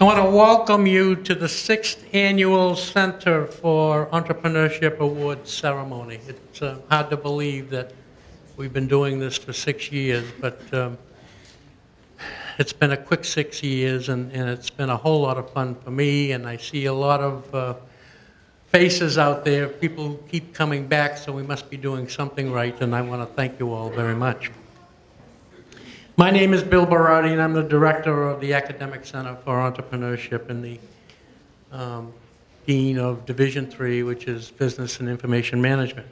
I want to welcome you to the sixth annual Center for Entrepreneurship Awards ceremony. It's uh, hard to believe that we've been doing this for six years, but um, it's been a quick six years, and, and it's been a whole lot of fun for me, and I see a lot of uh, faces out there. People keep coming back, so we must be doing something right, and I want to thank you all very much. My name is Bill Berardi, and I'm the director of the Academic Center for Entrepreneurship and the um, dean of Division Three, which is Business and Information Management.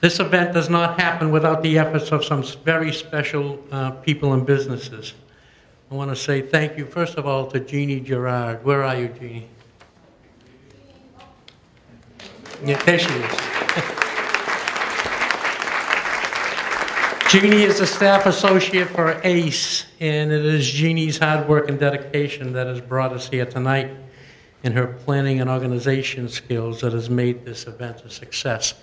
This event does not happen without the efforts of some very special uh, people and businesses. I want to say thank you, first of all, to Jeannie Gerard. Where are you, Jeannie? Yeah, there she is. Jeannie is a staff associate for ACE, and it is Jeannie's hard work and dedication that has brought us here tonight, and her planning and organization skills that has made this event a success,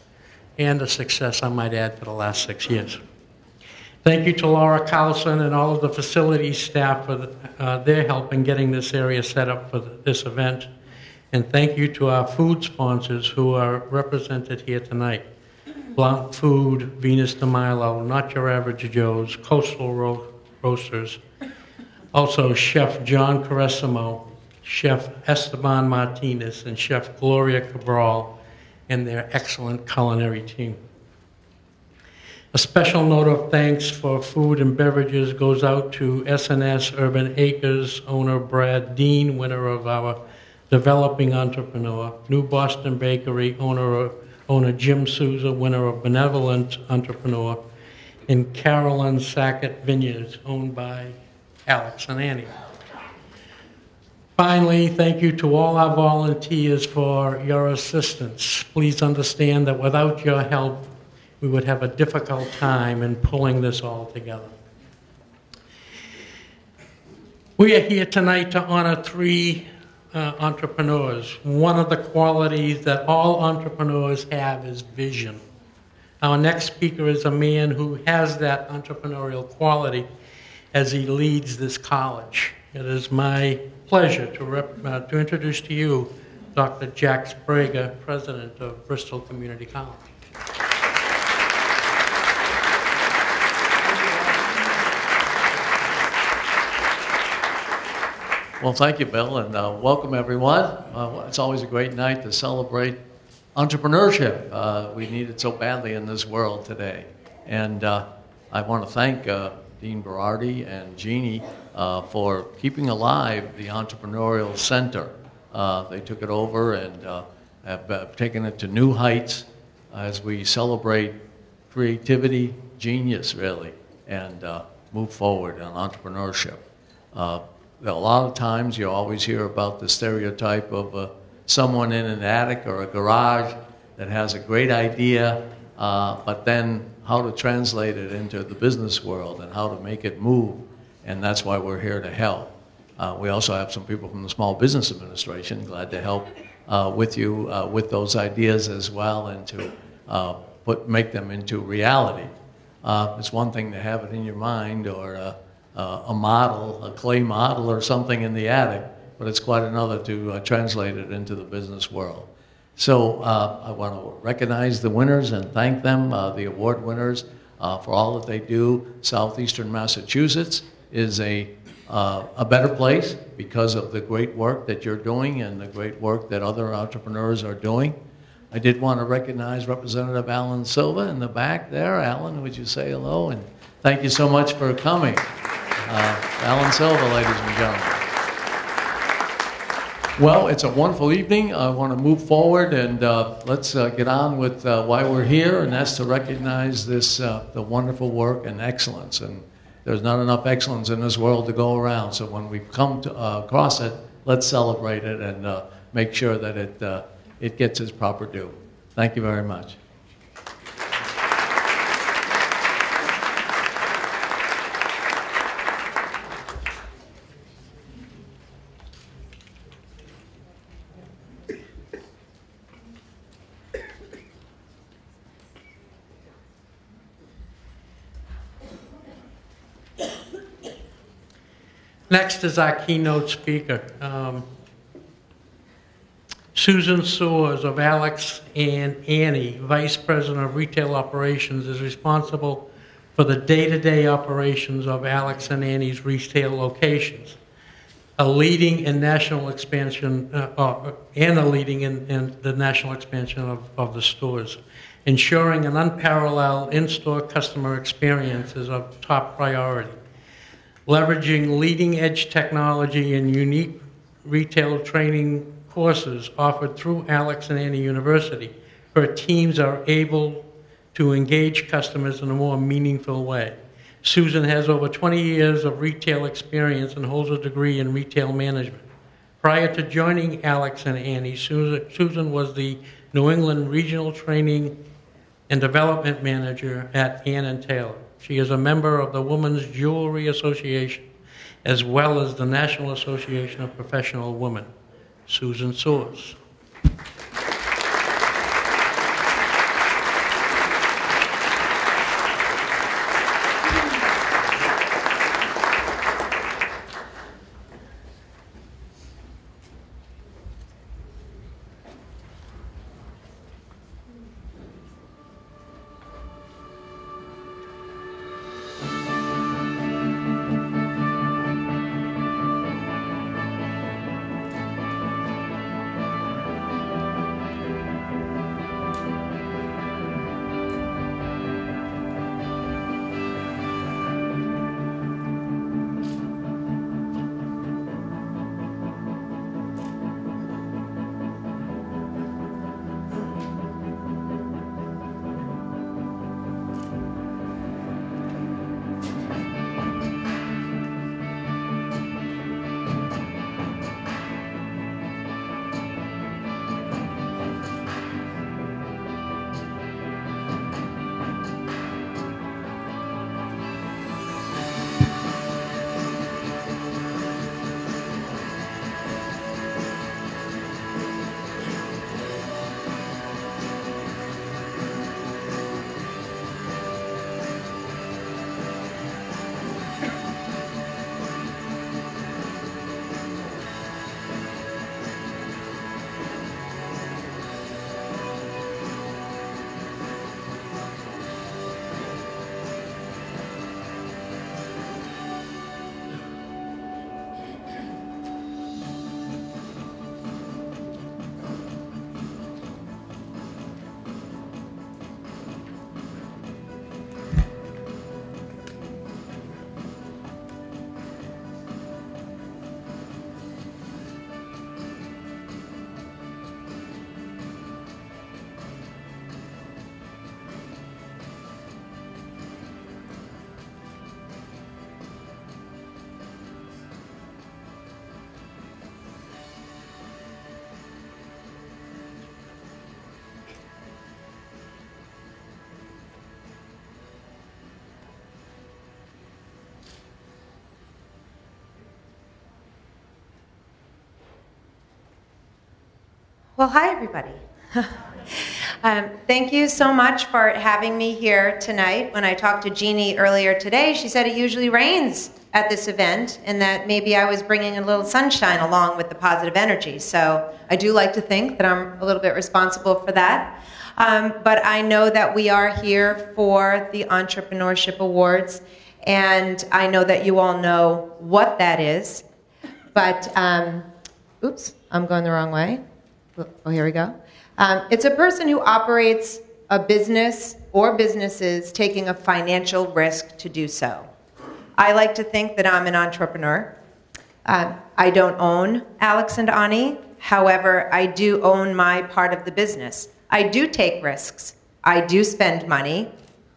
and a success, I might add, for the last six years. Thank you to Laura Carlson and all of the facilities staff for the, uh, their help in getting this area set up for the, this event. And thank you to our food sponsors who are represented here tonight. Blount Food, Venus de Milo, Not Your Average Joe's, Coastal Ro- Roasters. Also, Chef John Caressimo, Chef Esteban Martinez, and Chef Gloria Cabral, and their excellent culinary team. A special note of thanks for food and beverages goes out to SNS Urban Acres owner Brad Dean, winner of our Developing Entrepreneur, New Boston Bakery owner owner Jim Souza, winner of Benevolent Entrepreneur, and Carolyn Sakonnet Vineyards, owned by Alex and Ani. Finally, thank you to all our volunteers for your assistance. Please understand that without your help, we would have a difficult time in pulling this all together. We are here tonight to honor three uh, entrepreneurs. One of the qualities that all entrepreneurs have is vision. Our next speaker is a man who has that entrepreneurial quality as he leads this college. It is my pleasure to, rep, uh, to introduce to you Dr. Jack Sbrega, president of Bristol Community College. Well, thank you, Bill, and uh, welcome everyone. Uh, it's always a great night to celebrate entrepreneurship. Uh, we need it so badly in this world today. And uh, I want to thank uh, Dean Berardi and Jeannie uh, for keeping alive the Entrepreneurial Center. they took it over and have taken it to new heights as we celebrate creativity, genius, really, and move forward on entrepreneurship a lot of times you always hear about the stereotype of uh, someone in an attic or a garage that has a great idea, uh, but then how to translate it into the business world and how to make it move. And that's why we're here to help. Uh, we also have some people from the Small Business Administration, glad to help uh, with you uh, with those ideas as well and to uh, put, make them into reality. it's one thing to have it in your mind or uh, a model, a clay model or something in the attic, but it's quite another to uh, translate it into the business world. So uh, I want to recognize the winners and thank them, uh, the award winners, uh, for all that they do. Southeastern Massachusetts is a, uh, a better place because of the great work that you're doing and the great work that other entrepreneurs are doing. I did want to recognize Representative Alan Silva in the back there. Alan, would you say hello? And thank you so much for coming. Uh, Alan Silva, ladies and gentlemen. Well, it's a wonderful evening. I want to move forward and uh, let's uh, get on with uh, why we're here, and that's to recognize this uh, the wonderful work and excellence. And there's not enough excellence in this world to go around. So when we come to, uh, across it, let's celebrate it and make sure that it it gets its proper due. Thank you very much. Next is our keynote speaker. Um, Susan Soers of Alex and Ani, Vice President of Retail Operations, is responsible for the day-to-day operations of Alex and Ani's retail locations. A leading in national expansion, uh, uh, and a leading in, in the national expansion of, of the stores. Ensuring an unparalleled in-store customer experience is a top priority. Leveraging leading-edge technology and unique retail training courses offered through Alex and Ani University, her teams are able to engage customers in a more meaningful way. Susan has over 20 years of retail experience and holds a degree in retail management. Prior to joining Alex and Ani, Susan was the New England Regional Training and Development Manager at Ann and Taylor. She is a member of the Women's Jewelry Association as well as the National Association of Professional Women. Susan Soers. Well, hi, everybody. um, thank you so much for having me here tonight. When I talked to Jeannie earlier today, she said it usually rains at this event and that maybe I was bringing a little sunshine along with the positive energy. So I do like to think that I'm a little bit responsible for that. Um, but I know that we are here for the Entrepreneurship Awards, and I know that you all know what that is. But, um, oops, I'm going the wrong way. Oh, here we go. Um, it's a person who operates a business or businesses taking a financial risk to do so. I like to think that I'm an entrepreneur. Uh, I don't own Alex and Ani. However, I do own my part of the business. I do take risks. I do spend money,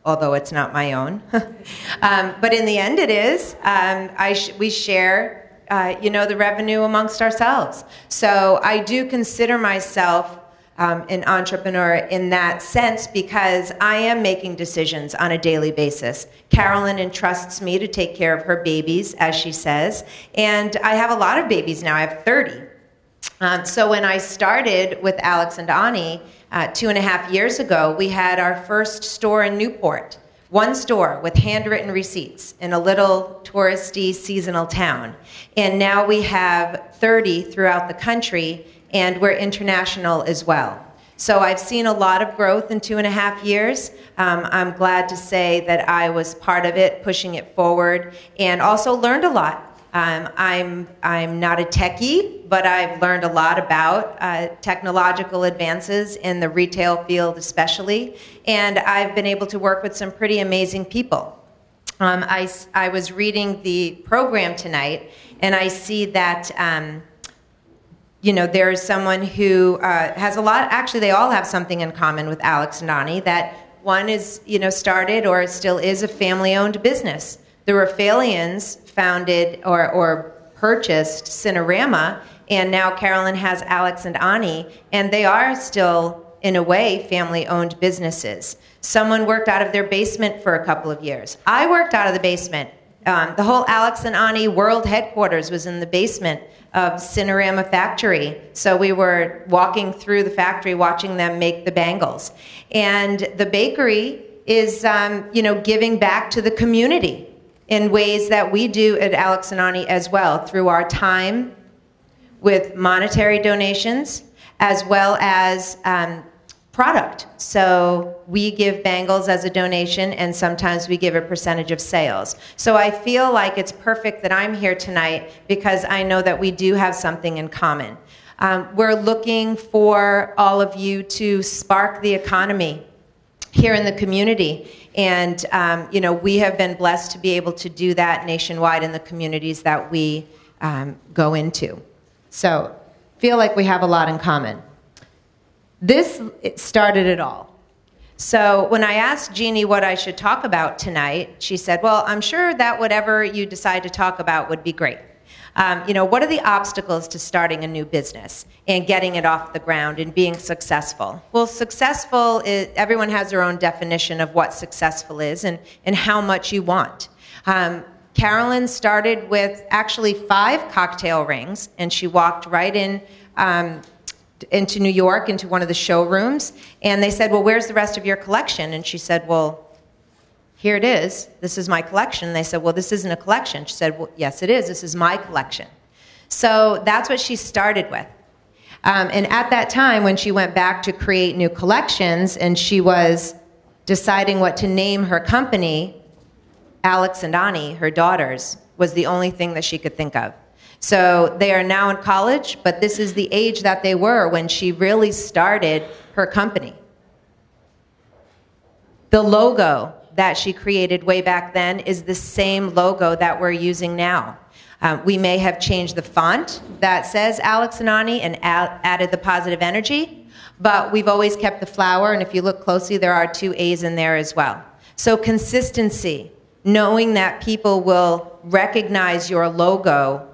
although it's not my own. um, but in the end, it is. Um, sh- we share uh, you know, the revenue amongst ourselves. So I do consider myself um, an entrepreneur in that sense because I am making decisions on a daily basis. Carolyn entrusts me to take care of her babies, as she says, and I have a lot of babies now. I have 30. Um, so when I started with Alex and Ani uh, two and a half years ago, we had our first store in Newport one store with handwritten receipts in a little touristy seasonal town. And now we have 30 throughout the country, and we're international as well. So I've seen a lot of growth in two and a half years. Um, I'm glad to say that I was part of it, pushing it forward, and also learned a lot. Um, I'm, I'm not a techie, but I've learned a lot about uh, technological advances in the retail field, especially, and I've been able to work with some pretty amazing people. Um, I, I was reading the program tonight, and I see that. Um, you know, there's someone who uh, has a lot, actually, they all have something in common with Alex and Ani, that one is, you know, started or still is a family owned business. The Rafaelians founded or, or purchased Cinerama, and now Carolyn has Alex and Ani, and they are still, in a way, family owned businesses. Someone worked out of their basement for a couple of years. I worked out of the basement. Um, the whole Alex and Ani world headquarters was in the basement of Cinerama Factory. So we were walking through the factory, watching them make the bangles. And the bakery is, um, you know, giving back to the community in ways that we do at Alex and Ani as well, through our time with monetary donations, as well as um, product. So we give bangles as a donation, and sometimes we give a percentage of sales. So I feel like it's perfect that I'm here tonight because I know that we do have something in common. Um, we're looking for all of you to spark the economy here in the community. And, um, you know, we have been blessed to be able to do that nationwide in the communities that we um, go into. So, feel like we have a lot in common. This started it all. So when I asked Jeannie what I should talk about tonight, she said, Well, I'm sure that whatever you decide to talk about would be great. Um, you know, what are the obstacles to starting a new business and getting it off the ground and being successful? Well, successful is, everyone has their own definition of what successful is and, and how much you want. Um, Carolyn started with actually five cocktail rings, and she walked right in um, into New York, into one of the showrooms, and they said, Well, where's the rest of your collection? And she said, Well, here it is. This is my collection. And they said, Well, this isn't a collection. She said, Well, yes, it is. This is my collection. So that's what she started with. Um, and at that time, when she went back to create new collections and she was deciding what to name her company, Alex and Ani, her daughters, was the only thing that she could think of. So they are now in college, but this is the age that they were when she really started her company. The logo that she created way back then is the same logo that we're using now. Um, we may have changed the font that says Alex and Ani and added the positive energy, but we've always kept the flower, and if you look closely, there are two A's in there as well. So, consistency, knowing that people will recognize your logo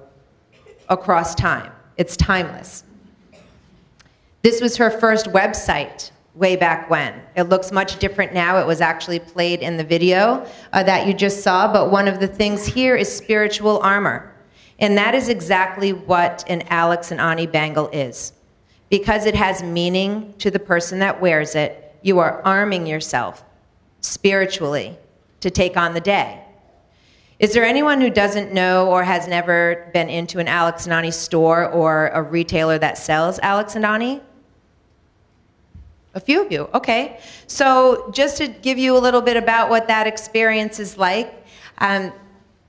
across time. It's timeless. This was her first website way back when. It looks much different now. It was actually played in the video uh, that you just saw, but one of the things here is spiritual armor. And that is exactly what an Alex and Ani bangle is. Because it has meaning to the person that wears it, you are arming yourself spiritually to take on the day. Is there anyone who doesn't know or has never been into an Alex and Ani store or a retailer that sells Alex and Ani? A few of you, okay. So, just to give you a little bit about what that experience is like, um,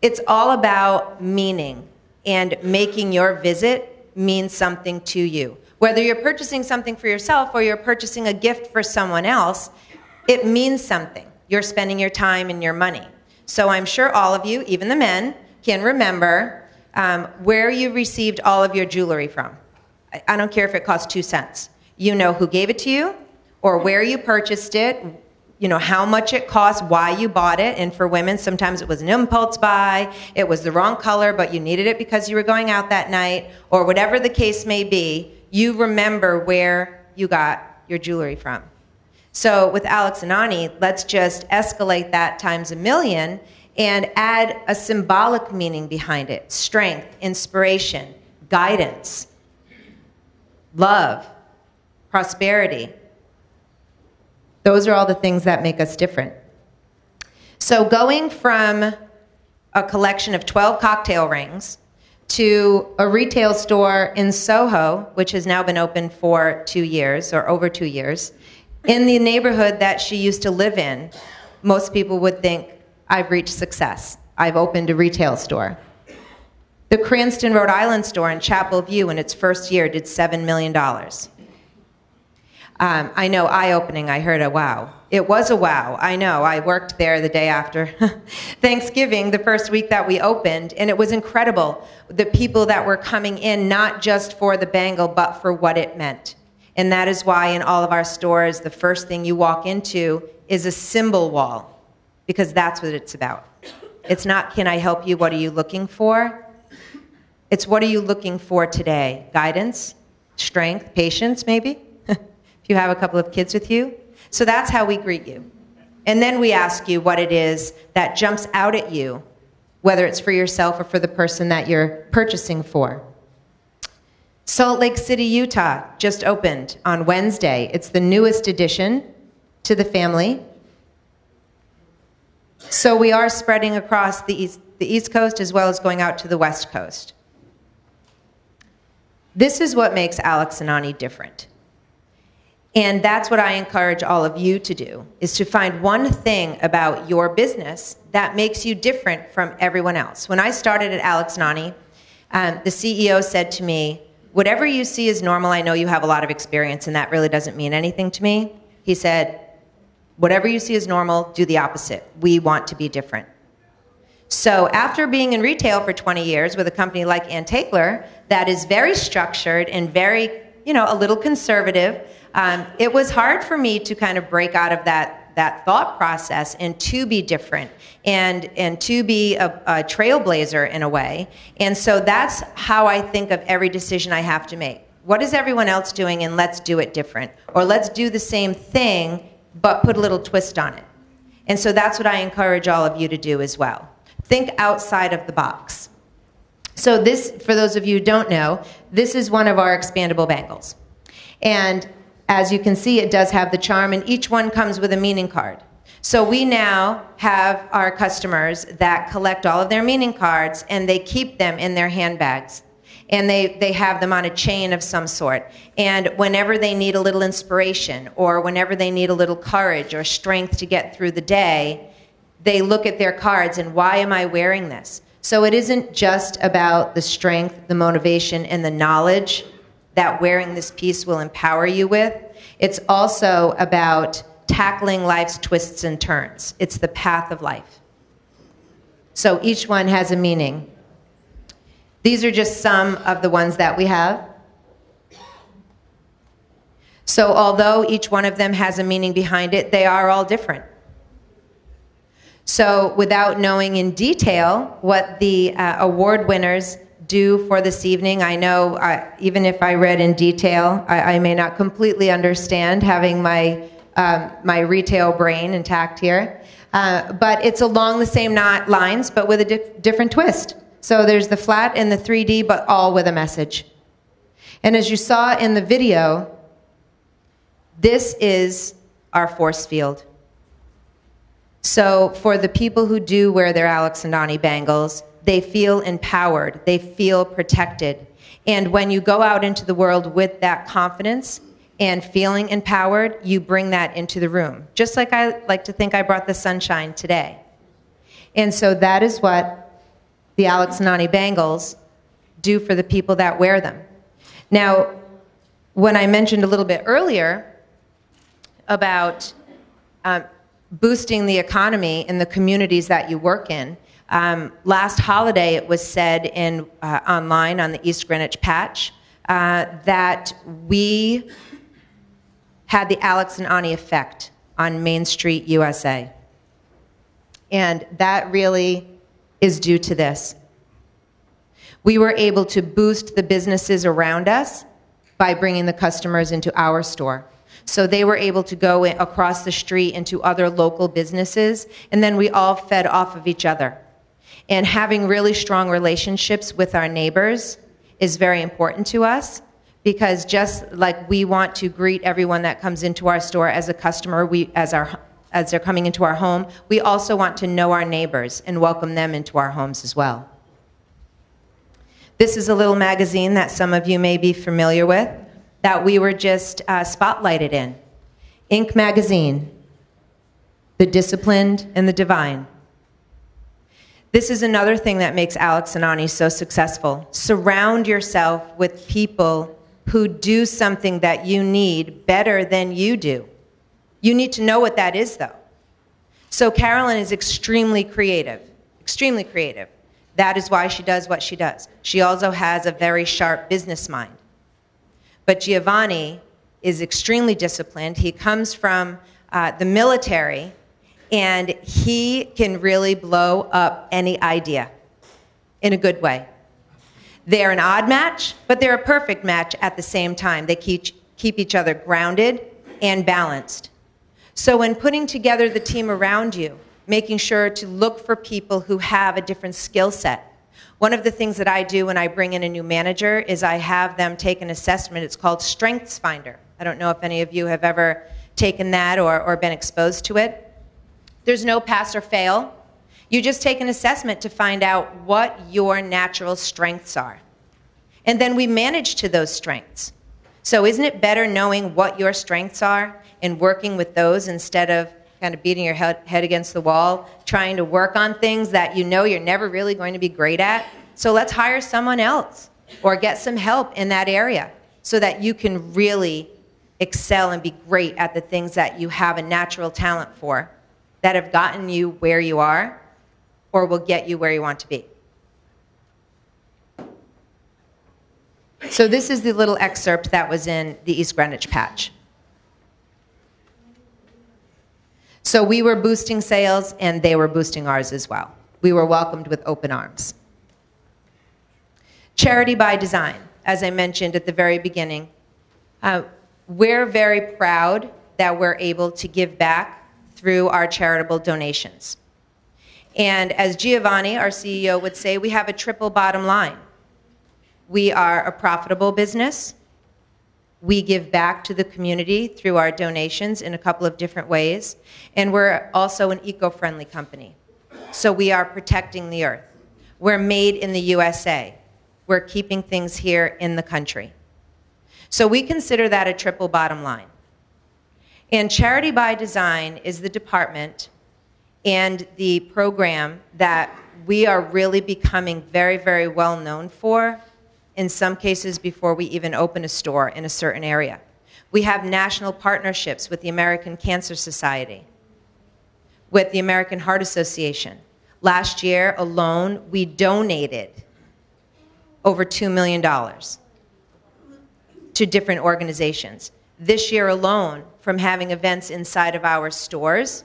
it's all about meaning and making your visit mean something to you. Whether you're purchasing something for yourself or you're purchasing a gift for someone else, it means something. You're spending your time and your money. So I'm sure all of you, even the men, can remember um, where you received all of your jewelry from. I, I don't care if it cost two cents. You know who gave it to you, or where you purchased it, you know how much it cost, why you bought it. And for women, sometimes it was an impulse buy, it was the wrong color, but you needed it because you were going out that night, or whatever the case may be. You remember where you got your jewelry from. So with Alex and Ani, let's just escalate that times a million and add a symbolic meaning behind it strength, inspiration, guidance, love, prosperity. Those are all the things that make us different. So going from a collection of 12 cocktail rings to a retail store in Soho, which has now been open for two years or over two years, in the neighborhood that she used to live in, most people would think, I've reached success. I've opened a retail store. The Cranston, Rhode Island store in Chapel View in its first year did $7 million. Um, I know, eye opening, I heard a wow. It was a wow, I know. I worked there the day after Thanksgiving, the first week that we opened, and it was incredible. The people that were coming in, not just for the bangle, but for what it meant. And that is why in all of our stores, the first thing you walk into is a symbol wall, because that's what it's about. It's not, can I help you? What are you looking for? It's what are you looking for today? Guidance, strength, patience, maybe? You have a couple of kids with you. So that's how we greet you. And then we ask you what it is that jumps out at you, whether it's for yourself or for the person that you're purchasing for. Salt Lake City, Utah just opened on Wednesday. It's the newest addition to the family. So we are spreading across the East, the East Coast as well as going out to the West Coast. This is what makes Alex and Ani different. And that's what I encourage all of you to do, is to find one thing about your business that makes you different from everyone else. When I started at Alex and Ani, um, the CEO said to me, whatever you see as normal, I know you have a lot of experience and that really doesn't mean anything to me. He said, whatever you see as normal, do the opposite. We want to be different. So after being in retail for 20 years with a company like Ann that is very structured and very, you know, a little conservative, um, it was hard for me to kind of break out of that that thought process and to be different and and to be a, a trailblazer in a way. And so that's how I think of every decision I have to make. What is everyone else doing, and let's do it different, or let's do the same thing but put a little twist on it. And so that's what I encourage all of you to do as well. Think outside of the box. So this, for those of you who don't know, this is one of our expandable bangles. And as you can see, it does have the charm, and each one comes with a meaning card. So we now have our customers that collect all of their meaning cards and they keep them in their handbags. And they, they have them on a chain of some sort. And whenever they need a little inspiration or whenever they need a little courage or strength to get through the day, they look at their cards and why am I wearing this? So it isn't just about the strength, the motivation, and the knowledge that wearing this piece will empower you with. It's also about tackling life's twists and turns. It's the path of life. So each one has a meaning. These are just some of the ones that we have. So although each one of them has a meaning behind it, they are all different. So without knowing in detail what the uh, award winners do for this evening. I know, uh, even if I read in detail, I, I may not completely understand having my, um, my retail brain intact here. Uh, but it's along the same lines, but with a dif- different twist. So there's the flat and the 3D, but all with a message. And as you saw in the video, this is our force field. So for the people who do wear their Alex and Ani bangles, they feel empowered, they feel protected. And when you go out into the world with that confidence and feeling empowered, you bring that into the room. Just like I like to think I brought the sunshine today. And so that is what the Alex and Ani bangles do for the people that wear them. Now, when I mentioned a little bit earlier about um, boosting the economy in the communities that you work in, um, last holiday, it was said in, uh, online on the East Greenwich Patch uh, that we had the Alex and Ani effect on Main Street, USA. And that really is due to this. We were able to boost the businesses around us by bringing the customers into our store. So they were able to go across the street into other local businesses, and then we all fed off of each other. And having really strong relationships with our neighbors is very important to us because just like we want to greet everyone that comes into our store as a customer, we, as our as they're coming into our home, we also want to know our neighbors and welcome them into our homes as well. This is a little magazine that some of you may be familiar with that we were just uh, spotlighted in. Inc. Magazine, The Disciplined and the Divine. This is another thing that makes Alex and Ani so successful. Surround yourself with people who do something that you need better than you do. You need to know what that is, though. So Carolyn is extremely creative, extremely creative. That is why she does what she does. She also has a very sharp business mind. But Giovanni is extremely disciplined. He comes from uh, the military, and he can really blow up any idea in a good way. They're an odd match, but they're a perfect match at the same time. They keep, keep each other grounded and balanced. So, when putting together the team around you, making sure to look for people who have a different skill set. One of the things that I do when I bring in a new manager is I have them take an assessment. It's called Strengths Finder. I don't know if any of you have ever taken that or, or been exposed to it. There's no pass or fail. You just take an assessment to find out what your natural strengths are. And then we manage to those strengths. So, isn't it better knowing what your strengths are and working with those instead of kind of beating your head, against the wall, trying to work on things that you know you're never really going to be great at? So, let's hire someone else or get some help in that area so that you can really excel and be great at the things that you have a natural talent for that have gotten you where you are or will get you where you want to be. So, this is the little excerpt that was in the East Greenwich patch. So, we were boosting sales and they were boosting ours as well. We were welcomed with open arms. Charity by design, as I mentioned at the very beginning, uh, we're very proud that we're able to give back through our charitable donations. And as Giovanni, our CEO, would say, we have a triple bottom line. We are a profitable business. We give back to the community through our donations in a couple of different ways. And we're also an eco friendly company. So we are protecting the earth. We're made in the USA. We're keeping things here in the country. So we consider that a triple bottom line. And Charity by Design is the department and the program that we are really becoming very, very well known for, in some cases before we even open a store in a certain area. We have national partnerships with the American Cancer Society, with the American Heart Association. Last year alone, we donated over $2 million to different organizations. This year alone, from having events inside of our stores.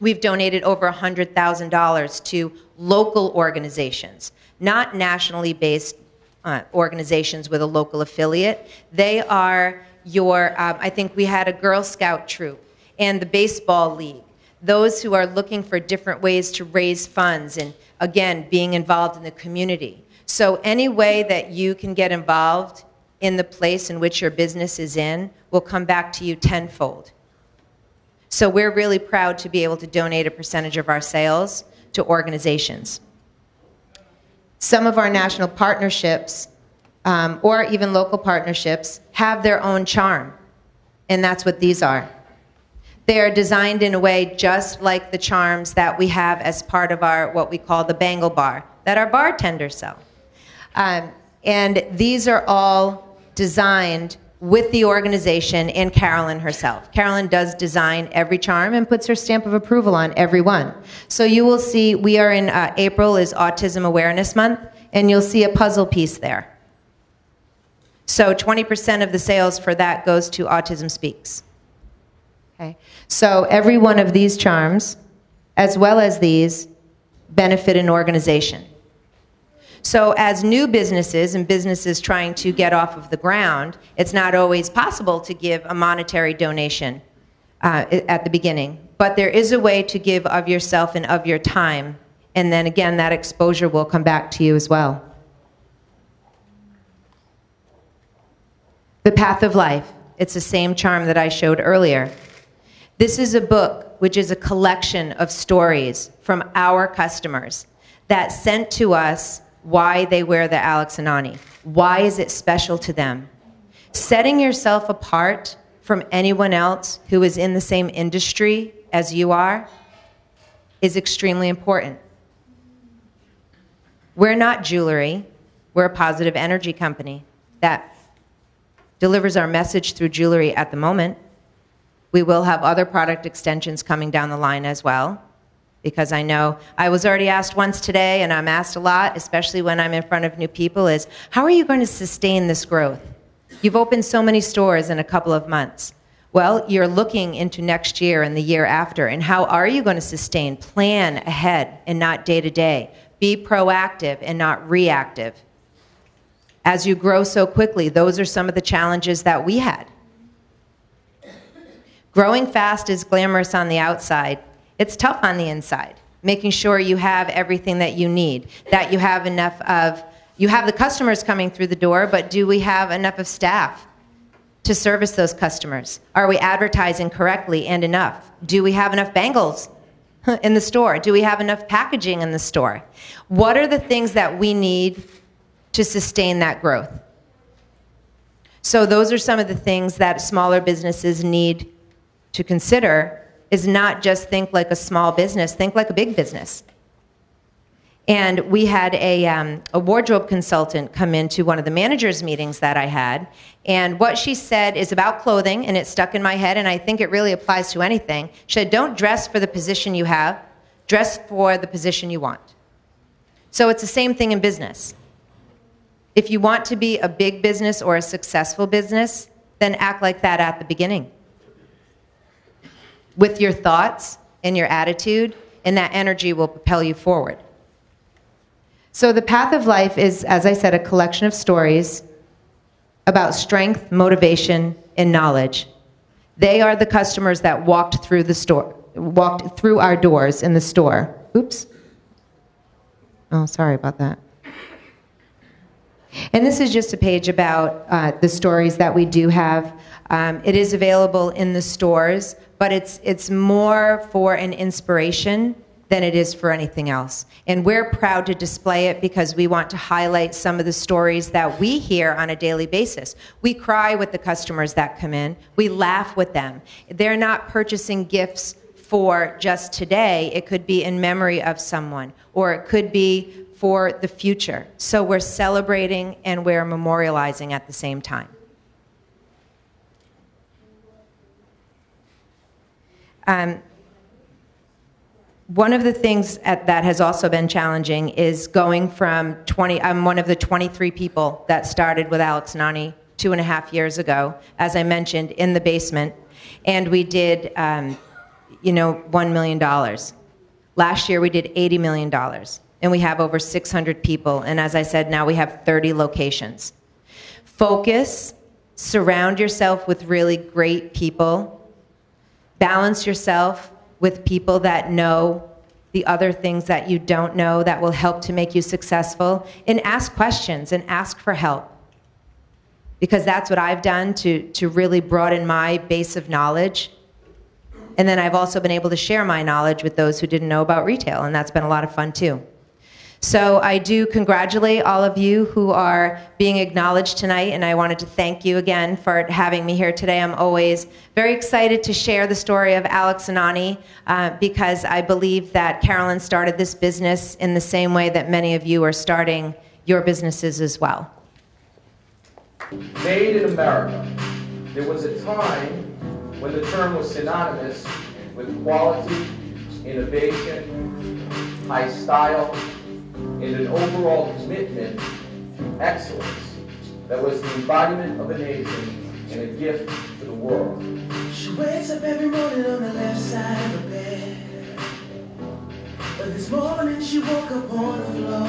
We've donated over $100,000 to local organizations, not nationally based uh, organizations with a local affiliate. They are your, um, I think we had a Girl Scout troop and the Baseball League, those who are looking for different ways to raise funds and, again, being involved in the community. So, any way that you can get involved in the place in which your business is in will come back to you tenfold. So we're really proud to be able to donate a percentage of our sales to organizations. Some of our national partnerships, um, or even local partnerships, have their own charm, and that's what these are. They are designed in a way just like the charms that we have as part of our what we call the Bangle Bar that our bartenders sell. Um, and these are all designed with the organization and Carolyn herself. Carolyn does design every charm and puts her stamp of approval on every one. So you will see, we are in uh, April is Autism Awareness Month, and you'll see a puzzle piece there. So 20% of the sales for that goes to Autism Speaks. Okay. So every one of these charms, as well as these, benefit an organization. So, as new businesses and businesses trying to get off of the ground, it's not always possible to give a monetary donation uh, at the beginning. But there is a way to give of yourself and of your time. And then again, that exposure will come back to you as well. The path of life. It's the same charm that I showed earlier. This is a book which is a collection of stories from our customers that sent to us why they wear the Alex and Ani. Why is it special to them? Setting yourself apart from anyone else who is in the same industry as you are is extremely important. We're not jewelry, we're a positive energy company that delivers our message through jewelry at the moment. We will have other product extensions coming down the line as well. Because I know I was already asked once today, and I'm asked a lot, especially when I'm in front of new people, is how are you going to sustain this growth? You've opened so many stores in a couple of months. Well, you're looking into next year and the year after, and how are you going to sustain? Plan ahead and not day to day. Be proactive and not reactive. As you grow so quickly, those are some of the challenges that we had. Growing fast is glamorous on the outside, it's tough on the inside. Making sure you have everything that you need, that you have enough of, you have the customers coming through the door, but do we have enough of staff to service those customers? Are we advertising correctly and enough? Do we have enough bangles in the store? Do we have enough packaging in the store? What are the things that we need to sustain that growth? So, those are some of the things that smaller businesses need to consider is not just think like a small business, think like a big business. And we had a, um, a wardrobe consultant come into one of the managers' meetings that I had. And what she said is about clothing, and it stuck in my head, and I think it really applies to anything. She said, Don't dress for the position you have, dress for the position you want. So it's the same thing in business. If you want to be a big business or a successful business, then act like that at the beginning with your thoughts and your attitude, and that energy will propel you forward. So, the path of life is, as I said, a collection of stories about strength, motivation, and knowledge. They are the customers that walked through the store, walked through our doors in the store. Oops. Oh, sorry about that. And this is just a page about uh, the stories that we do have. Um, it is available in the stores, but it's, it's more for an inspiration than it is for anything else. And we're proud to display it because we want to highlight some of the stories that we hear on a daily basis. We cry with the customers that come in, we laugh with them. They're not purchasing gifts for just today, it could be in memory of someone, or it could be for the future. So we're celebrating and we're memorializing at the same time. Um, one of the things at, that has also been challenging is going from 20, I'm one of the 23 people that started with Alex and Ani two and a half years ago, as I mentioned, in the basement. And we did, um, you know, $1 million. Last year we did $80 million and we have over 600 people. And as I said, now we have 30 locations. Focus, surround yourself with really great people, balance yourself with people that know the other things that you don't know that will help to make you successful, and ask questions and ask for help. Because that's what I've done to, to really broaden my base of knowledge. And then I've also been able to share my knowledge with those who didn't know about retail, and that's been a lot of fun too. So I do congratulate all of you who are being acknowledged tonight, and I wanted to thank you again for having me here today. I'm always very excited to share the story of Alex and Ani uh, because I believe that Carolyn started this business in the same way that many of you are starting your businesses as well. Made in America. There was a time when the term was synonymous with quality, innovation, high style, and an overall commitment to excellence that was the embodiment of amazing and a gift to the world. She wakes up every morning on the left side of the bed. But this morning she woke up on the floor.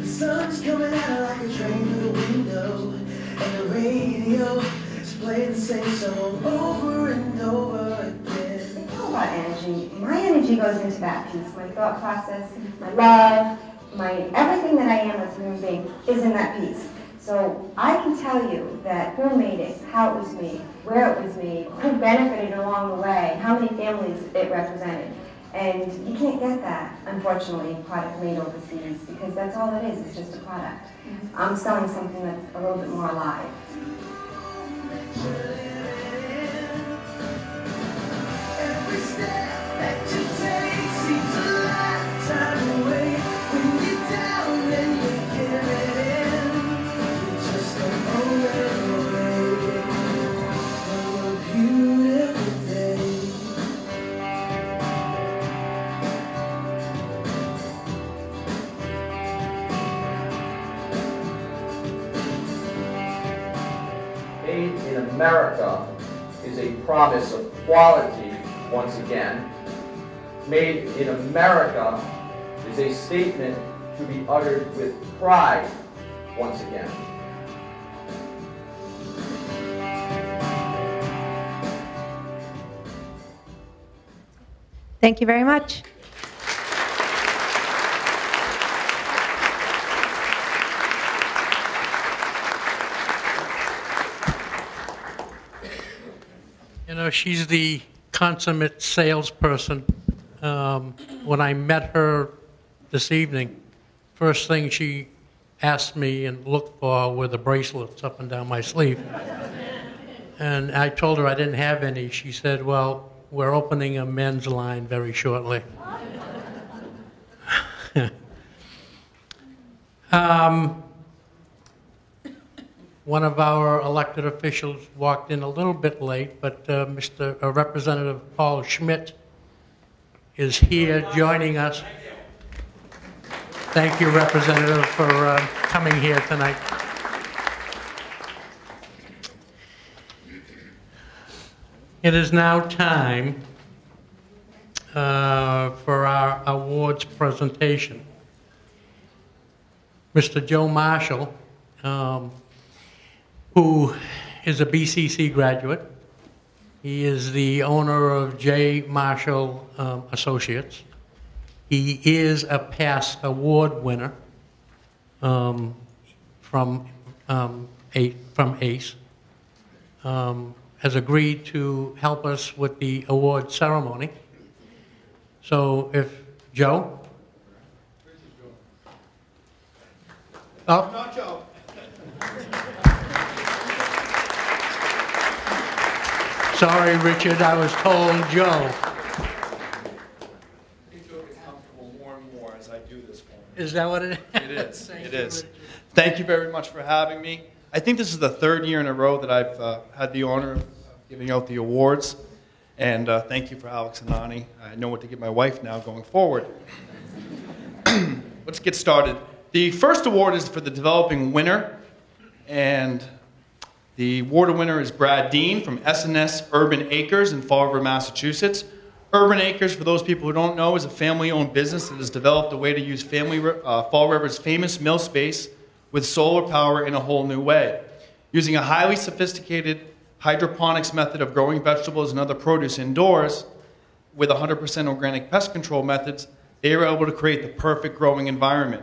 The sun's coming her like a train through the window. And the radio is playing the same song over and over about energy. My energy goes into that piece. My thought process, my love, my everything that I am as a human being is in that piece. So I can tell you that who made it, how it was made, where it was made, who benefited along the way, how many families it represented. And you can't get that, unfortunately, product made overseas, because that's all it is, it's just a product. I'm selling something that's a little bit more alive. In America is a promise of quality, once again. Made in America is a statement to be uttered with pride, once again. Thank you very much. You know, she's the consummate salesperson. Um, when I met her this evening, first thing she asked me and looked for were the bracelets up and down my sleeve. And I told her I didn't have any. She said, Well, we're opening a men's line very shortly. um, one of our elected officials walked in a little bit late, but uh, Mr. uh, Representative Paul Schmidt is here joining us. Thank you, Representative, for uh, coming here tonight. It is now time uh, for our awards presentation. Mr. Joe Marshall, um, who is a BCC graduate. He is the owner of J. Marshall um, Associates. He is a past award winner um, from, um, a, from ACE. Um, has agreed to help us with the award ceremony. So if Joe? Oh. Not Joe. Sorry, Richard, I was told Joe. Joe gets comfortable more and more as I do this for him. Is that what it is? It is. Thank It you, is. Thank you very much for having me. I think this is the third year in a row that I've uh, had the honor of giving out the awards. And uh, thank you for Alex and Ani. I know what to give my wife now going forward. Let's get started. The first award is for the developing winner. And the award winner is Brad Dean from SNS Urban Acres in Fall River, Massachusetts. Urban Acres, for those people who don't know, is a family owned business that has developed a way to use family, uh, Fall River's famous mill space with solar power in a whole new way. Using a highly sophisticated hydroponics method of growing vegetables and other produce indoors with 100% organic pest control methods, they were able to create the perfect growing environment.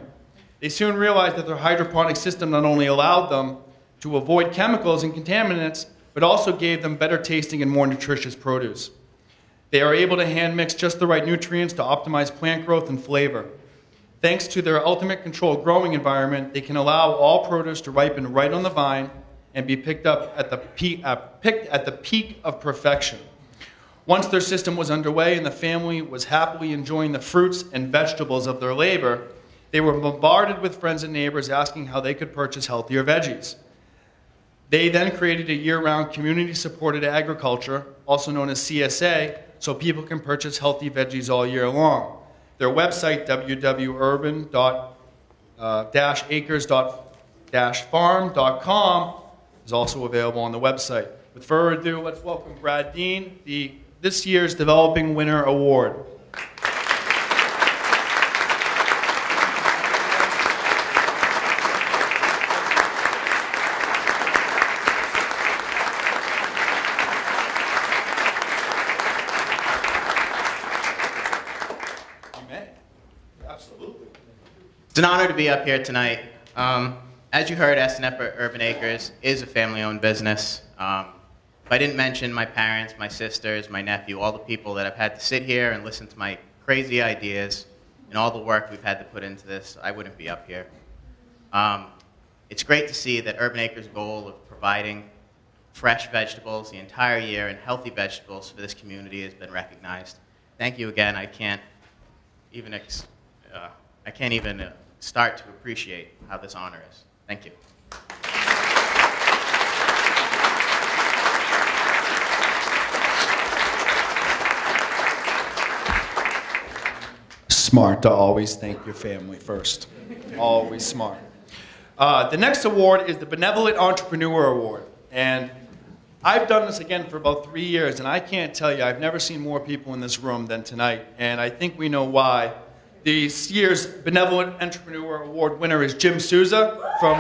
They soon realized that their hydroponic system not only allowed them to avoid chemicals and contaminants, but also gave them better tasting and more nutritious produce. They are able to hand mix just the right nutrients to optimize plant growth and flavor. Thanks to their ultimate controlled growing environment, they can allow all produce to ripen right on the vine and be picked up at the peak, uh, picked at the peak of perfection. Once their system was underway and the family was happily enjoying the fruits and vegetables of their labor, they were bombarded with friends and neighbors asking how they could purchase healthier veggies. They then created a year round community supported agriculture, also known as CSA, so people can purchase healthy veggies all year long. Their website, www.urban-acres-farm.com, uh, is also available on the website. With further ado, let's welcome Brad Dean, the this year's Developing Winner Award. It's an honor to be up here tonight. Um, as you heard, SNEP Urban Acres is a family-owned business. Um, if I didn't mention my parents, my sisters, my nephew, all the people that have had to sit here and listen to my crazy ideas and all the work we've had to put into this, I wouldn't be up here. Um, it's great to see that Urban Acres' goal of providing fresh vegetables the entire year and healthy vegetables for this community has been recognized. Thank you again. I can't even ex- uh, I can't even uh, start to appreciate how this honor is. Thank you. Smart to always thank your family first. Always smart. Uh, the next award is the Benevolent Entrepreneur Award. And I've done this again for about three years, and I can't tell you, I've never seen more people in this room than tonight. And I think we know why. This year's Benevolent Entrepreneur Award winner is Jim Souza from.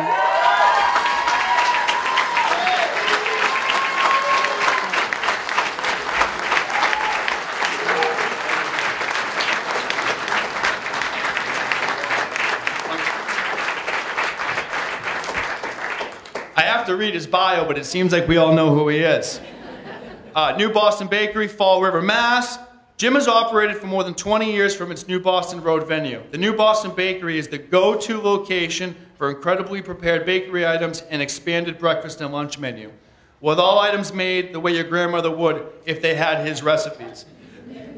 I have to read his bio, but it seems like we all know who he is. Uh, New Boston Bakery, Fall River, Mass. Jim has operated for more than 20 years from its New Boston Road venue. The New Boston Bakery is the go to location for incredibly prepared bakery items and expanded breakfast and lunch menu, with all items made the way your grandmother would if they had his recipes.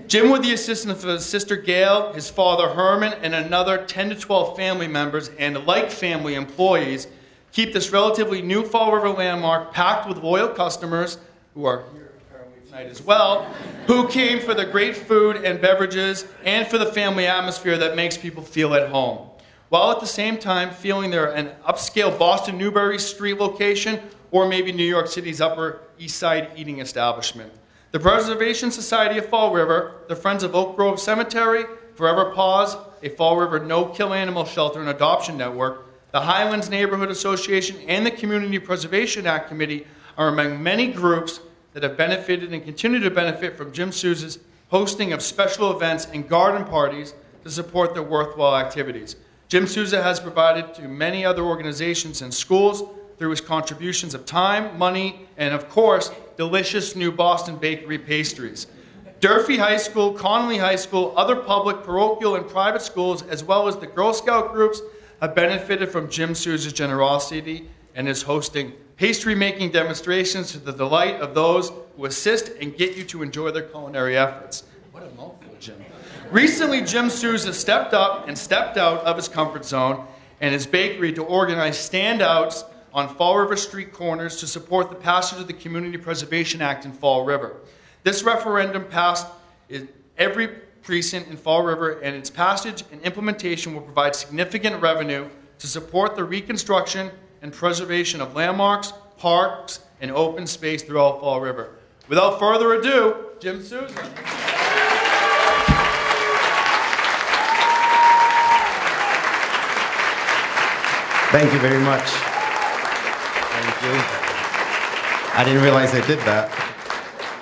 Jim, with the assistance of his sister Gail, his father Herman, and another 10 to 12 family members and like family employees, keep this relatively new Fall River landmark packed with loyal customers who are here as well, who came for the great food and beverages and for the family atmosphere that makes people feel at home. While at the same time feeling they're an upscale Boston Newbury Street location or maybe New York City's Upper East Side eating establishment. The Preservation Society of Fall River, the Friends of Oak Grove Cemetery, Forever Paws, a Fall River no kill animal shelter and adoption network, the Highlands Neighborhood Association, and the Community Preservation Act Committee are among many groups that have benefited and continue to benefit from Jim Souza's hosting of special events and garden parties to support their worthwhile activities. Jim Souza has provided to many other organizations and schools through his contributions of time, money, and of course, delicious new Boston bakery pastries. Durfee High School, Connolly High School, other public, parochial, and private schools, as well as the Girl Scout groups, have benefited from Jim Souza's generosity and is hosting pastry making demonstrations to the delight of those who assist and get you to enjoy their culinary efforts. What a mouthful, Jim. Recently, Jim Souza stepped up and stepped out of his comfort zone and his bakery to organize standouts on Fall River Street corners to support the passage of the Community Preservation Act in Fall River. This referendum passed in every precinct in Fall River, and its passage and implementation will provide significant revenue to support the reconstruction and preservation of landmarks, parks, and open space throughout Fall River. Without further ado, Jim Souza. Thank you very much. Thank you. I didn't realize I did that.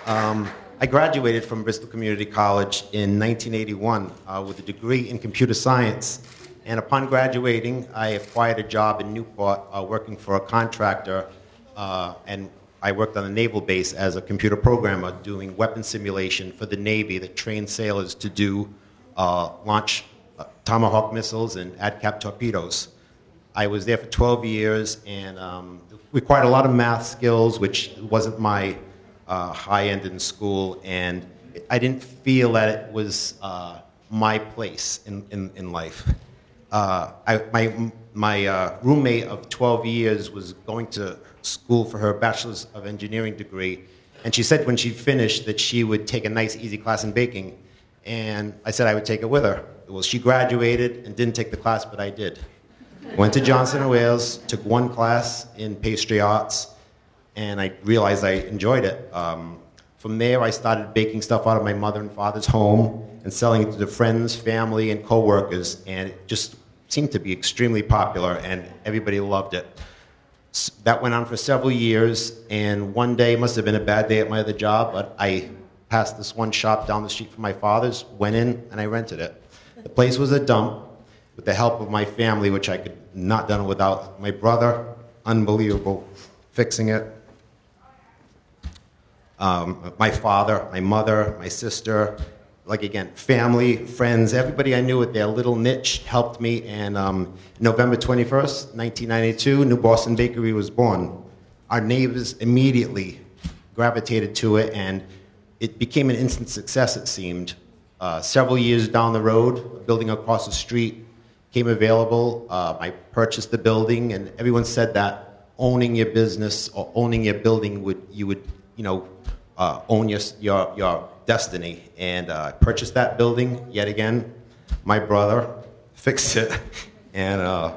Um, I graduated from Bristol Community College in 1981 uh, with a degree in computer science. And upon graduating, I acquired a job in Newport uh, working for a contractor. Uh, and I worked on a naval base as a computer programmer doing weapon simulation for the Navy that trained sailors to do uh, launch uh, Tomahawk missiles and ADCAP torpedoes. I was there for 12 years and um, required a lot of math skills, which wasn't my uh, high end in school, and I didn't feel that it was uh, my place in, in, in life. Uh, I, my my uh, roommate of 12 years was going to school for her bachelor's of engineering degree, and she said when she finished that she would take a nice, easy class in baking, and I said I would take it with her. Well, she graduated and didn't take the class, but I did. Went to Johnson and Wales, took one class in pastry arts, and I realized I enjoyed it. Um, from there, I started baking stuff out of my mother and father's home and selling it to friends, family, and coworkers, and it just seemed to be extremely popular, and everybody loved it. That went on for several years, and one day must have been a bad day at my other job, but I passed this one shop down the street from my father's, went in, and I rented it. The place was a dump. with the help of my family, which I could not done without my brother. Unbelievable, fixing it. Um, my father, my mother, my sister, like again, family, friends, everybody I knew with their little niche helped me. And um, November 21st, 1992, New Boston Bakery was born. Our neighbors immediately gravitated to it, and it became an instant success, it seemed. Uh, several years down the road, a building across the street came available. Uh, I purchased the building, and everyone said that owning your business or owning your building would you would you know uh, own your, your your destiny. And uh, purchased that building yet again. My brother fixed it, and uh,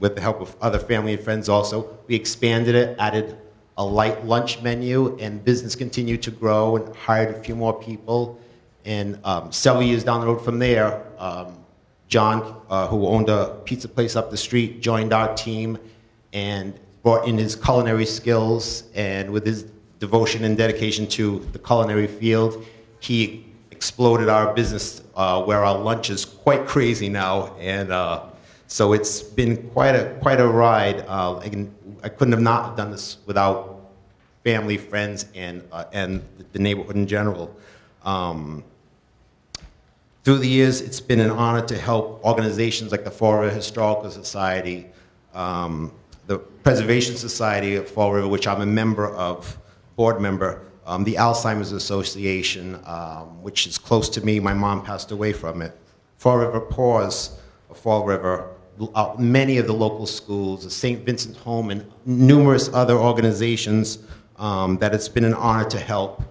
with the help of other family and friends, also we expanded it, added a light lunch menu, and business continued to grow and hired a few more people. And um, several years down the road from there, um, John, uh, who owned a pizza place up the street, joined our team and brought in his culinary skills. And with his devotion and dedication to the culinary field, he exploded our business uh, where our lunch is quite crazy now. And uh, so it's been quite a, quite a ride. Uh, I, couldn't have not done this without family, friends, and, uh, and the neighborhood in general. Um, through the years, it's been an honor to help organizations like the Fall River Historical Society, um, the Preservation Society of Fall River, which I'm a member of, board member, um, the Alzheimer's Association, um, which is close to me. My mom passed away from it. Forever Paws Fall River, uh, many of the local schools, the St. Vincent Home, and numerous other organizations um, that it's been an honor to help.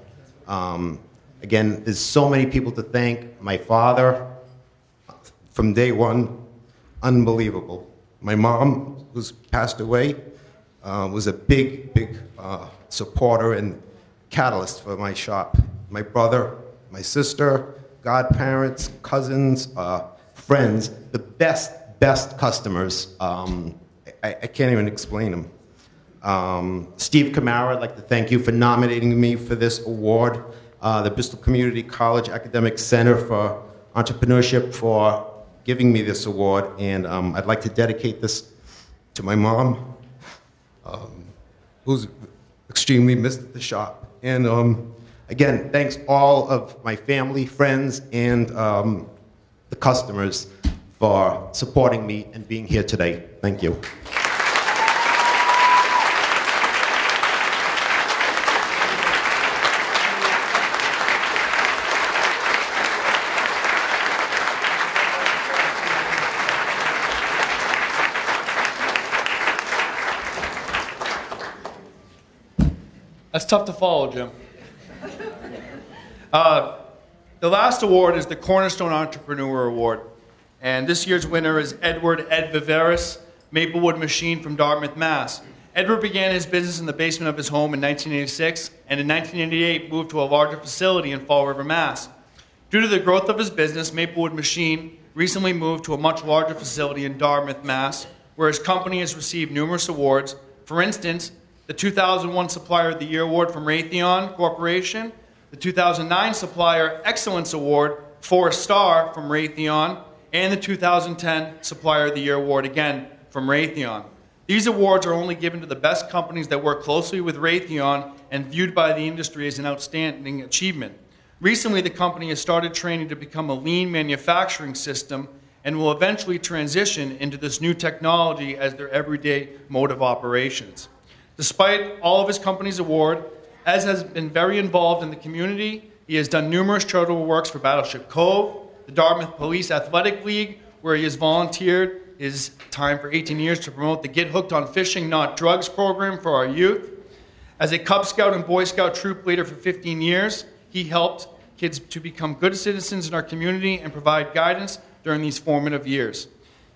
Um, Again, there's so many people to thank. My father, from day one, unbelievable. My mom, who's passed away, uh, was a big, big uh, supporter and catalyst for my shop. My brother, my sister, godparents, cousins, uh, friends, the best, best customers. Um, I, I, can't even explain them. Um, Steve Kamara, I'd like to thank you for nominating me for this award uh, the Bristol Community College Academic Center for Entrepreneurship for giving me this award. And um, I'd like to dedicate this to my mom, um, who's extremely missed at the shop. And um, again, thanks all of my family, friends, and um, the customers for supporting me and being here today. Thank you. Tough to follow, Jim. Uh, the last award is the Cornerstone Entrepreneur Award. And this year's winner is Edward Ed Viveiros, Maplewood Machine from Dartmouth, Mass. Edward began his business in the basement of his home in 1986 and in 1988 moved to a larger facility in Fall River, Mass. Due to the growth of his business, Maplewood Machine recently moved to a much larger facility in Dartmouth, Mass, where his company has received numerous awards. For instance, the 2001 Supplier of the Year Award from Raytheon Corporation, the 2009 Supplier Excellence Award for a star from Raytheon, and the 2010 Supplier of the Year Award again from Raytheon. These awards are only given to the best companies that work closely with Raytheon and viewed by the industry as an outstanding achievement. Recently, the company has started training to become a lean manufacturing system and will eventually transition into this new technology as their everyday mode of operations. Despite all of his company's award, Ed has been very involved in the community. He has done numerous charitable works for Battleship Cove, the Dartmouth Police Athletic League, where he has volunteered his time for 18 years to promote the Get Hooked on Fishing, Not Drugs program for our youth. As a Cub Scout and Boy Scout troop leader for 15 years, he helped kids to become good citizens in our community and provide guidance during these formative years.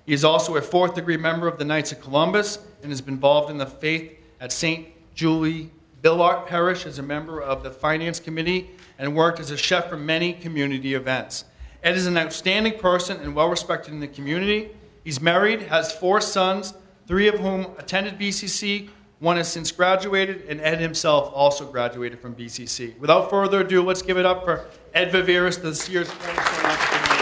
He is also a fourth degree member of the Knights of Columbus and has been involved in the faith at St. Julie Billart Parish as a member of the Finance Committee and worked as a chef for many community events. Ed is an outstanding person and well respected in the community. He's married, has four sons, three of whom attended BCC. One has since graduated, and Ed himself also graduated from BCC. Without further ado, let's give it up for Ed Viveiros, this year's Cornerstone Entrepreneur.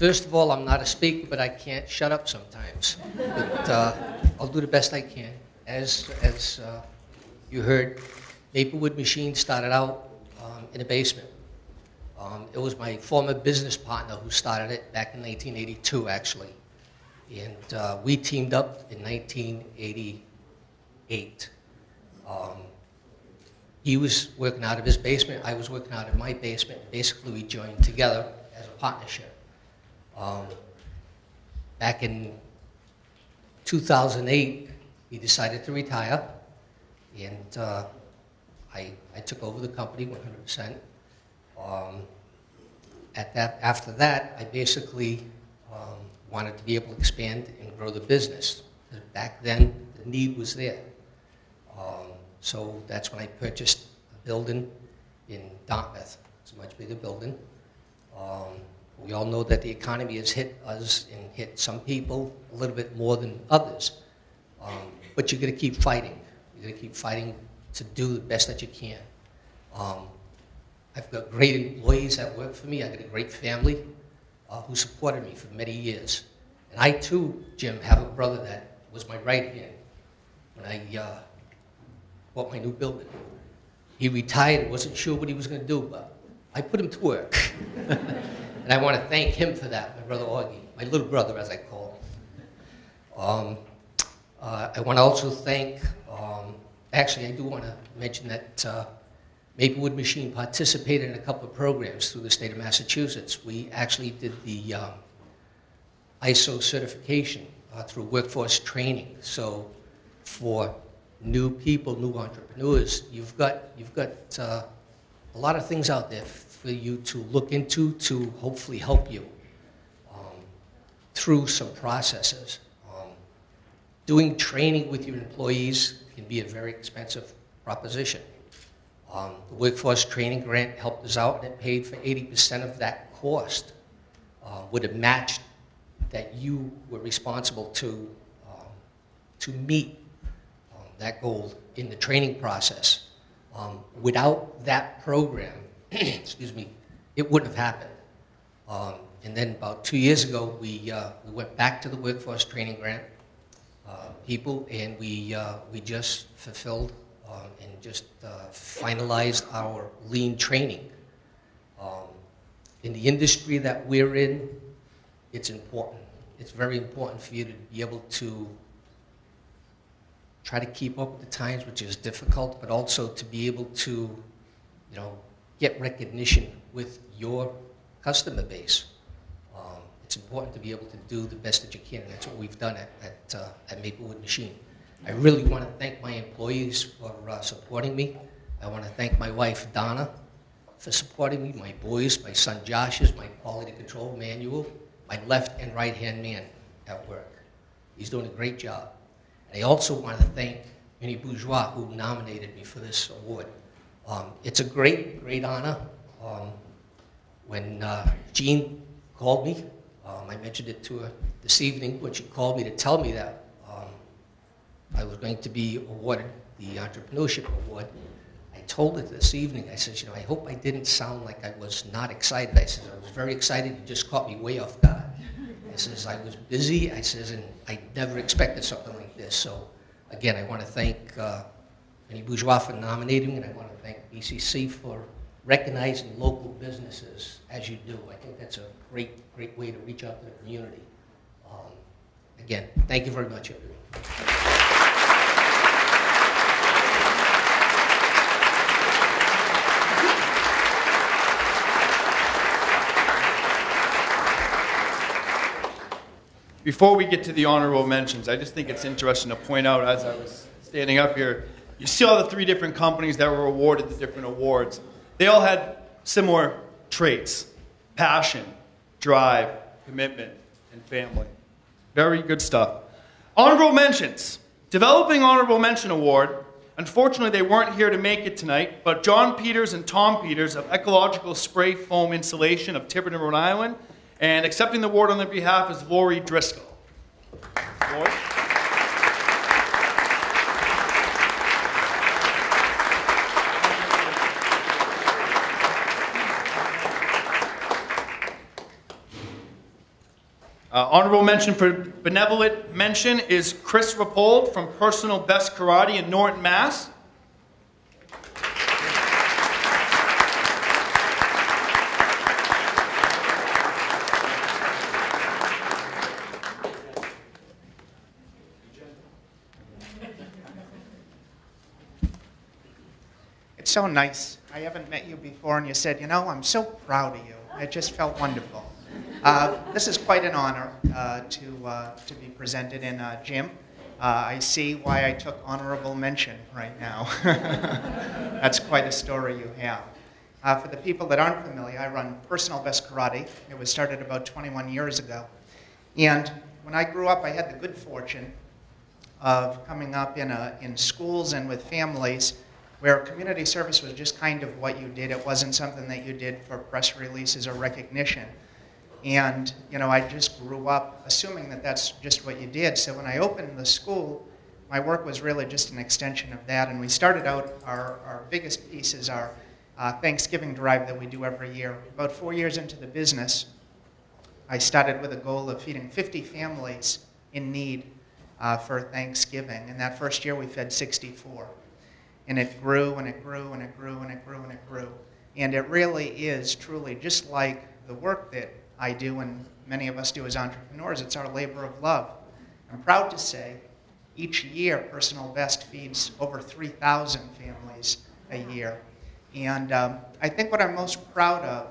First of all, I'm not a speaker, but I can't shut up sometimes. But uh, I'll do the best I can. As, as uh, you heard, Maplewood Machine started out um, in a basement. Um, it was my former business partner who started it back in 1982, actually. And uh, we teamed up in 1988. Um, he was working out of his basement, I was working out of my basement. Basically, we joined together as a partnership. Um, back in 2008, he decided to retire, and uh, I, I took over the company 100%. Um, at that, after that, I basically um, wanted to be able to expand and grow the business. Back then, the need was there. Um, so that's when I purchased a building in Dartmouth. It's a much bigger building. Um, we all know that the economy has hit us and hit some people a little bit more than others. Um, but you're going to keep fighting. You're going to keep fighting to do the best that you can. Um, I've got great employees that work for me. I've got a great family uh, who supported me for many years. And I, too, Jim, have a brother that was my right hand when I uh, bought my new building. He retired, wasn't sure what he was going to do, but I put him to work. and I want to thank him for that, my brother Augie, my little brother, as I call him. Um, uh, I want to also thank, um, actually, I do want to mention that uh, Maplewood Machine participated in a couple of programs through the state of Massachusetts. We actually did the um, ISO certification uh, through workforce training. So for new people, new entrepreneurs, you've got, you've got uh, a lot of things out there for you to look into to hopefully help you um, through some processes. Um, doing training with your employees can be a very expensive proposition. Um, the workforce training grant helped us out and it paid for 80% of that cost. Uh, would have matched that you were responsible to, um, to meet um, that goal in the training process. Um, without that program, excuse me, it wouldn't have happened. Um, and then about two years ago, we, uh, we went back to the workforce training grant uh, people, and we, uh, we just fulfilled um, and just uh, finalized our lean training. Um, in the industry that we're in, it's important. It's very important for you to be able to try to keep up with the times, which is difficult, but also to be able to, you know, get recognition with your customer base. Um, it's important to be able to do the best that you can, and that's what we've done at, at, uh, at Maplewood Machine. I really want to thank my employees for uh, supporting me. I want to thank my wife, Donna, for supporting me, my boys, my son Josh is my quality control manual, my left and right hand man at work. He's doing a great job. And I also want to thank Minnie Bourgeois, who nominated me for this award. Um, it's a great, great honor. Um, when uh, Jean called me, um, I mentioned it to her this evening when she called me to tell me that um, I was going to be awarded the Entrepreneurship Award. I told her this evening, I said, you know, I hope I didn't sound like I was not excited. I said, I was very excited. You just caught me way off guard. I says, I was busy. I says, and I never expected something like this. So, again, I want to thank uh, Minnie Bourgeois for nominating and I want to thank BCC for recognizing local businesses as you do. I think that's a great, great way to reach out to the community. Um, again, thank you very much, everyone. Before we get to the honorable mentions, I just think it's interesting to point out as I was standing up here, you see all the three different companies that were awarded the different awards. They all had similar traits passion, drive, commitment, and family. Very good stuff. Honorable mentions. Developing Honorable Mention Award. Unfortunately, they weren't here to make it tonight, but John Peters and Tom Peters of Ecological Spray Foam Insulation of Tiverton, Rhode Island, and accepting the award on their behalf is Lori Driscoll. Lori? Uh, honorable mention for benevolent mention is Chris Rappold from Personal Best Karate in Norton, Mass. It's so nice. I haven't met you before, and you said, you know, I'm so proud of you. It just felt wonderful. Uh, this is quite an honor uh, to, uh, to be presented in uh, Jim. Uh, I see why I took honorable mention right now. That's quite a story you have. Uh, for the people that aren't familiar, I run Personal Best Karate. It was started about 21 years ago. And when I grew up, I had the good fortune of coming up in, a, in schools and with families where community service was just kind of what you did. It wasn't something that you did for press releases or recognition. And, you know, I just grew up assuming that that's just what you did. So when I opened the school, my work was really just an extension of that. And we started out, our, our biggest piece is our uh, Thanksgiving drive that we do every year. About four years into the business, I started with a goal of feeding 50 families in need uh, for Thanksgiving. And that first year, we fed 64. And it grew and it grew and it grew and it grew and it grew. And it really is truly just like the work that I do and many of us do as entrepreneurs, it's our labor of love. I'm proud to say each year Personal Best feeds over 3,000 families a year. And um, I think what I'm most proud of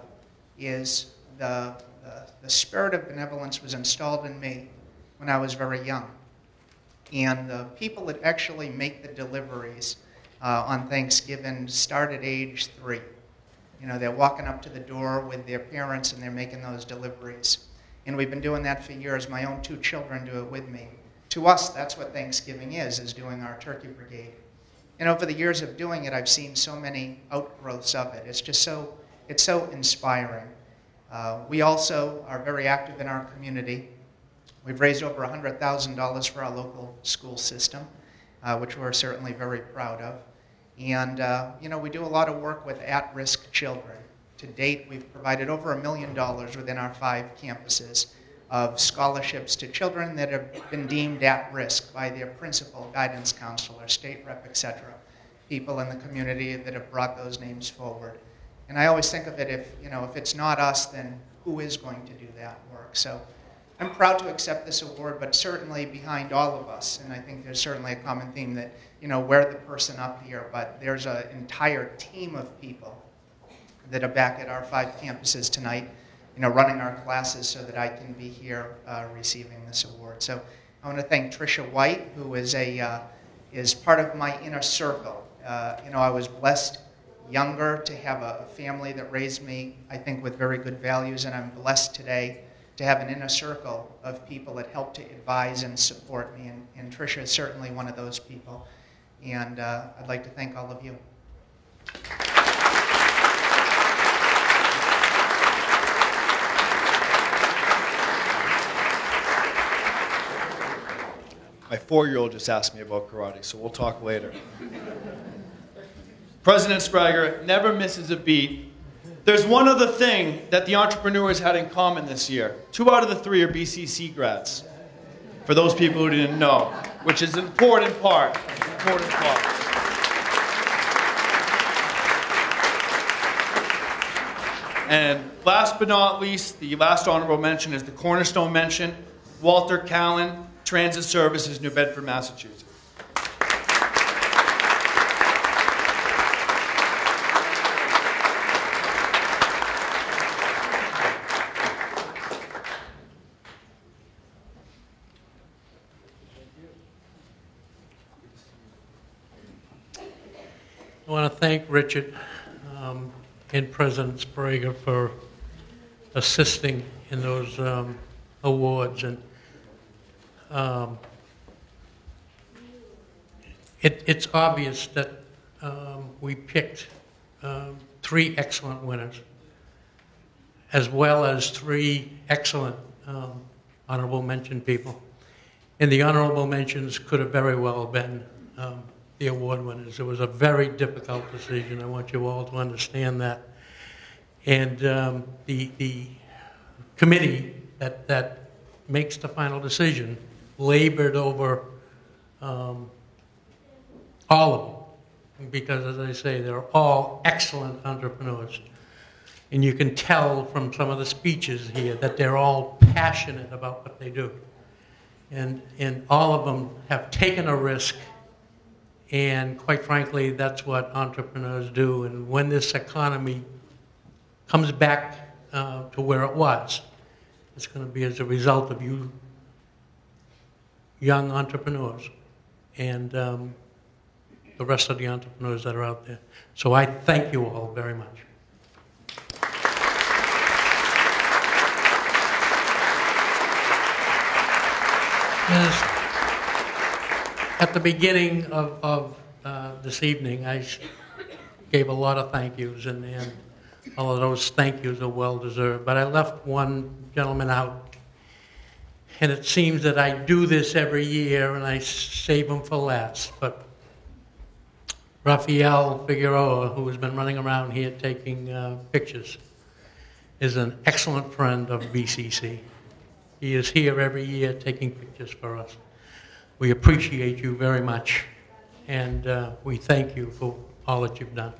is the, the, the spirit of benevolence was installed in me when I was very young. And the people that actually make the deliveries uh, on Thanksgiving start at age three. You know, they're walking up to the door with their parents and they're making those deliveries. And we've been doing that for years. My own two children do it with me. To us, that's what Thanksgiving is, is doing our turkey brigade. And over the years of doing it, I've seen so many outgrowths of it. It's just so, it's so inspiring. Uh, we also are very active in our community. We've raised over $100,000 for our local school system, uh, which we're certainly very proud of. And, uh, you know, we do a lot of work with at risk children. To date, we've provided over a million dollars within our five campuses of scholarships to children that have been deemed at risk by their principal, guidance counselor, state rep, etc. People in the community that have brought those names forward. And I always think of it if, you know, if it's not us, then who is going to do that work? So I'm proud to accept this award, but certainly behind all of us, and I think there's certainly a common theme that, you know, we're the person up here, but there's an entire team of people that are back at our five campuses tonight, you know, running our classes so that I can be here uh, receiving this award. So I want to thank Tricia White, who is a uh, is part of my inner circle. Uh, you know, I was blessed younger to have a family that raised me, I think, with very good values, and I'm blessed today to have an inner circle of people that help to advise and support me. And, and Tricia is certainly one of those people. And uh, I'd like to thank all of you. My four year old just asked me about karate, so we'll talk later. President Sbrega never misses a beat. There's one other thing that the entrepreneurs had in common this year. Two out of the three are BCC grads. For those people who didn't know, which is an important part. Important part. And last but not least, the last honorable mention is the cornerstone mention, Walter Callan, Transit Services, New Bedford, Massachusetts. Thank Richard um, and President Sbrega for assisting in those um, awards. And um, it, it's obvious that um, we picked um, three excellent winners, as well as three excellent um, honorable mention people. And the honorable mentions could have very well been the award winners. It was a very difficult decision. I want you all to understand that. And um, the, the committee that, that makes the final decision labored over um, all of them. Because, as I say, they're all excellent entrepreneurs. And you can tell from some of the speeches here that they're all passionate about what they do. And, and all of them have taken a risk. And quite frankly, that's what entrepreneurs do. And when this economy comes back uh, to where it was, it's going to be as a result of you young entrepreneurs and um, the rest of the entrepreneurs that are out there. So I thank you all very much. Yes. At the beginning of, of uh, this evening, I gave a lot of thank yous, and, and all of those thank yous are well deserved. But I left one gentleman out, and it seems that I do this every year, and I save him for last. But Rafael Figueroa, who has been running around here taking uh, pictures, is an excellent friend of BCC. He is here every year taking pictures for us. We appreciate you very much, and uh, we thank you for all that you've done.